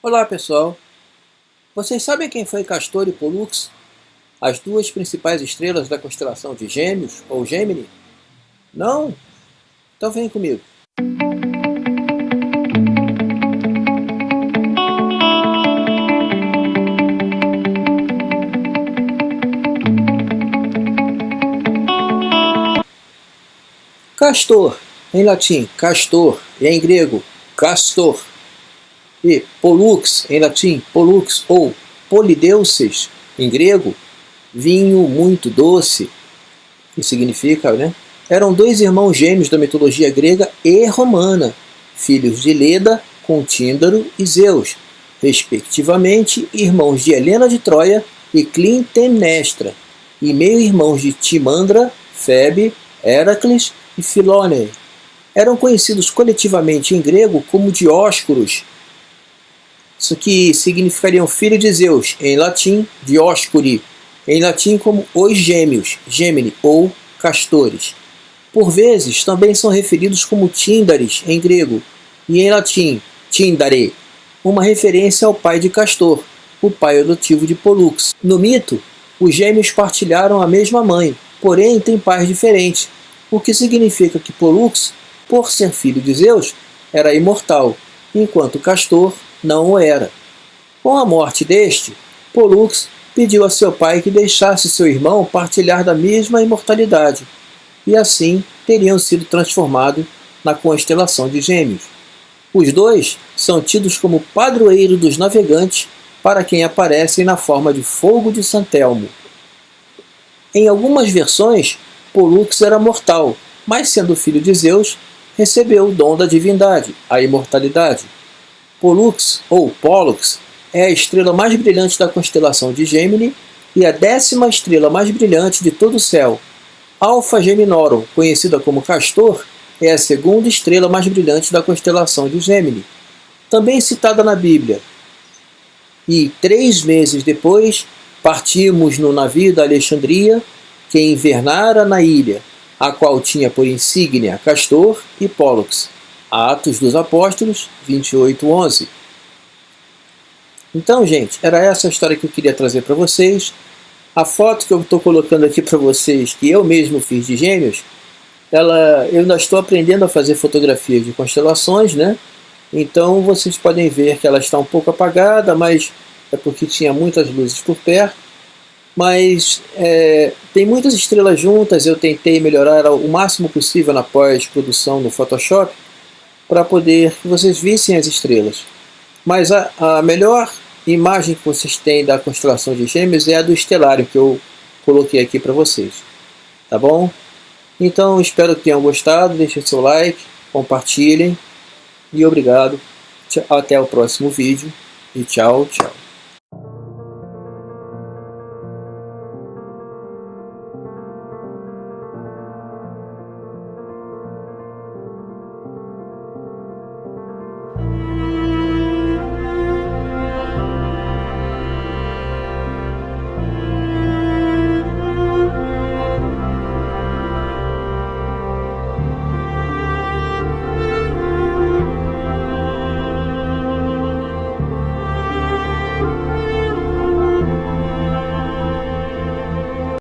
Olá pessoal, vocês sabem quem foi Castor e Pollux? As duas principais estrelas da constelação de Gêmeos ou Gemini? Não? Então vem comigo. Castor, em latim castor, e em grego castor, e Pollux, em latim, Pollux, ou Polideuces, em grego, vinho muito doce, que significa, né? Eram dois irmãos gêmeos da mitologia grega e romana, filhos de Leda com Tíndaro e Zeus, respectivamente irmãos de Helena de Troia e Clitemnestra, e meio-irmãos de Timandra, Febe, Heracles e Filone. Eram conhecidos coletivamente em grego como Dióscuros, isso que significaria um filho de Zeus, em latim, Dioscuri, em latim como os gêmeos, Gemini, ou castores. Por vezes, também são referidos como Tíndares, em grego, e em latim, Tindare, uma referência ao pai de Castor, o pai adotivo de Pollux. No mito, os gêmeos partilharam a mesma mãe, porém têm pais diferentes, o que significa que Pollux, por ser filho de Zeus, era imortal, enquanto Castor não o era. Com a morte deste, Pollux pediu a seu pai que deixasse seu irmão partilhar da mesma imortalidade, e assim teriam sido transformados na constelação de Gêmeos. Os dois são tidos como padroeiro dos navegantes para quem aparecem na forma de fogo de Santelmo. Em algumas versões, Pollux era mortal, mas sendo filho de Zeus, recebeu o dom da divindade, a imortalidade. Pollux, ou Pollux, é a estrela mais brilhante da constelação de Gemini e a décima estrela mais brilhante de todo o céu. Alpha Geminorum, conhecida como Castor, é a segunda estrela mais brilhante da constelação de Gemini, também citada na Bíblia. E três meses depois, partimos no navio da Alexandria, que invernara na ilha, a qual tinha por insígnia Castor e Pollux. Atos dos Apóstolos 28:11. Então, gente, era essa a história que eu queria trazer para vocês. A foto que eu estou colocando aqui para vocês, que eu mesmo fiz de gêmeos, ela, eu ainda estou aprendendo a fazer fotografias de constelações, né? Então vocês podem ver que ela está um pouco apagada, mas é porque tinha muitas luzes por perto. Mas é, tem muitas estrelas juntas, eu tentei melhorar o máximo possível na pós-produção no Photoshop, para poder que vocês vissem as estrelas. Mas a, a melhor imagem que vocês têm da constelação de gêmeos é a do estelário que eu coloquei aqui para vocês. Tá bom? Então espero que tenham gostado, deixem seu like, compartilhem e obrigado. Até o próximo vídeo e tchau, tchau.